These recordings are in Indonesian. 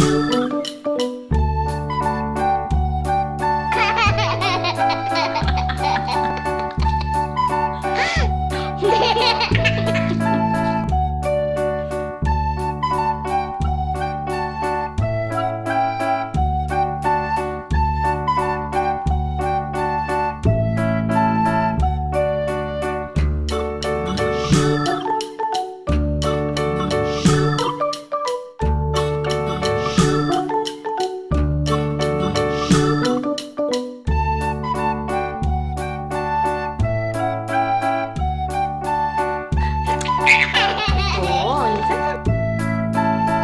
you.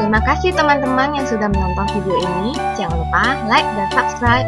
Terima kasih teman-teman yang sudah menonton video ini. Jangan lupa like dan subscribe.